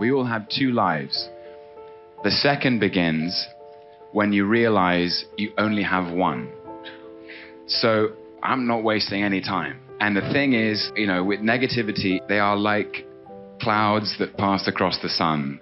We all have two lives. The second begins when you realize you only have one. So I'm not wasting any time. And the thing is, you know, with negativity, they are like clouds that pass across the sun.